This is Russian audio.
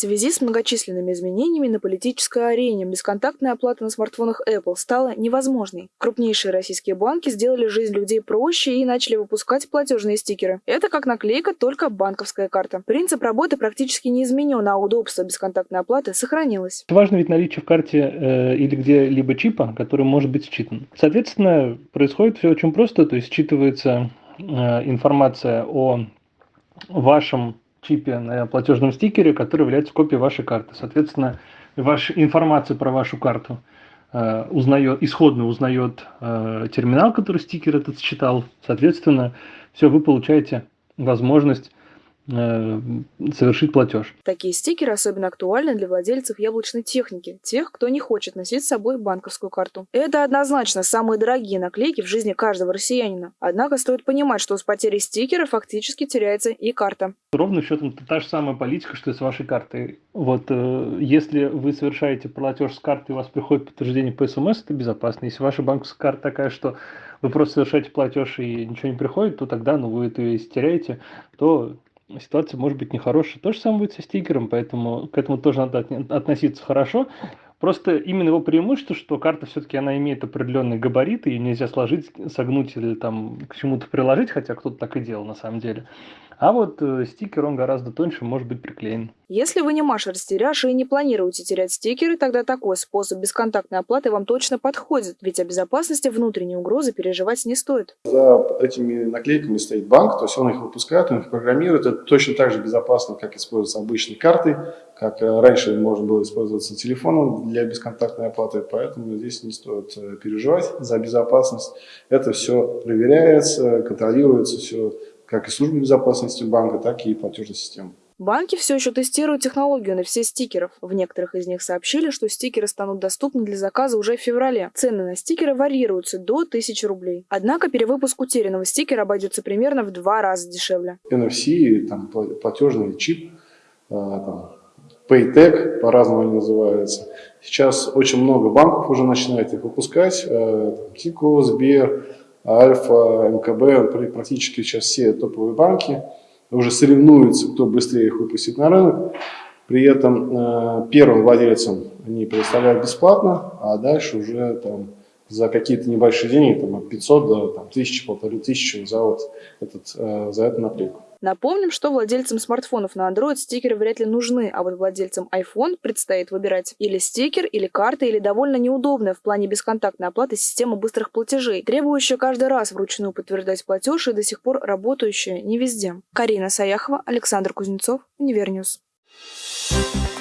Связи с многочисленными изменениями на политической арене бесконтактная оплата на смартфонах Apple стала невозможной. Крупнейшие российские банки сделали жизнь людей проще и начали выпускать платежные стикеры. Это как наклейка, только банковская карта. Принцип работы практически не изменен, а удобство бесконтактной оплаты сохранилось. Важно ведь наличие в карте э, или где-либо чипа, который может быть считан. Соответственно, происходит все очень просто, то есть считывается э, информация о вашем чипе на платежном стикере, который является копией вашей карты. Соответственно, ваша информация про вашу карту э, узнает, исходно узнает э, терминал, который стикер этот считал. Соответственно, все, вы получаете возможность совершить платеж. Такие стикеры особенно актуальны для владельцев яблочной техники, тех, кто не хочет носить с собой банковскую карту. Это однозначно самые дорогие наклейки в жизни каждого россиянина. Однако стоит понимать, что с потерей стикера фактически теряется и карта. Ровно счетом та же самая политика, что и с вашей картой. Вот э, если вы совершаете платеж с карты, и у вас приходит подтверждение по СМС, это безопасно. Если ваша банковская карта такая, что вы просто совершаете платеж и ничего не приходит, то тогда ну, вы это если теряете, то ситуация может быть нехорошая. То же самое будет со стикером, поэтому к этому тоже надо относиться хорошо. Просто именно его преимущество, что карта все-таки она имеет определенные габариты, ее нельзя сложить, согнуть или там к чему-то приложить, хотя кто-то так и делал на самом деле. А вот э, стикер, он гораздо тоньше, может быть приклеен. Если вы не Маша-растеряш и не планируете терять стикеры, тогда такой способ бесконтактной оплаты вам точно подходит, ведь о безопасности внутренней угрозы переживать не стоит. За этими наклейками стоит банк, то есть он их выпускает, он их программирует. Это точно так же безопасно, как используются обычные карты, как э, раньше можно было использоваться телефоном для бесконтактной оплаты, поэтому здесь не стоит э, переживать за безопасность. Это все проверяется, контролируется, все как и служба безопасности банка, так и платежной системы. Банки все еще тестируют технологию на все стикеров. В некоторых из них сообщили, что стикеры станут доступны для заказа уже в феврале. Цены на стикеры варьируются до 1000 рублей. Однако перевыпуск утерянного стикера обойдется примерно в два раза дешевле. NFC, там, платежный чип, а, там, Paytech, по-разному они называются. Сейчас очень много банков уже начинают их выпускать. Э, Тико, Сбер, Альфа, МКБ, практически сейчас все топовые банки уже соревнуются, кто быстрее их выпустит на рынок. При этом э, первым владельцам они предоставляют бесплатно, а дальше уже там за какие-то небольшие деньги, там, от 500 до там, 1000, полторы тысячи за, вот этот, э, за эту наклейку. Напомним, что владельцам смартфонов на Android стикеры вряд ли нужны, а вот владельцам iPhone предстоит выбирать или стикер, или карта, или довольно неудобная в плане бесконтактной оплаты система быстрых платежей, требующая каждый раз вручную подтверждать платеж и до сих пор работающая не везде. Карина Саяхова, Александр Кузнецов, Универньюз. Thank you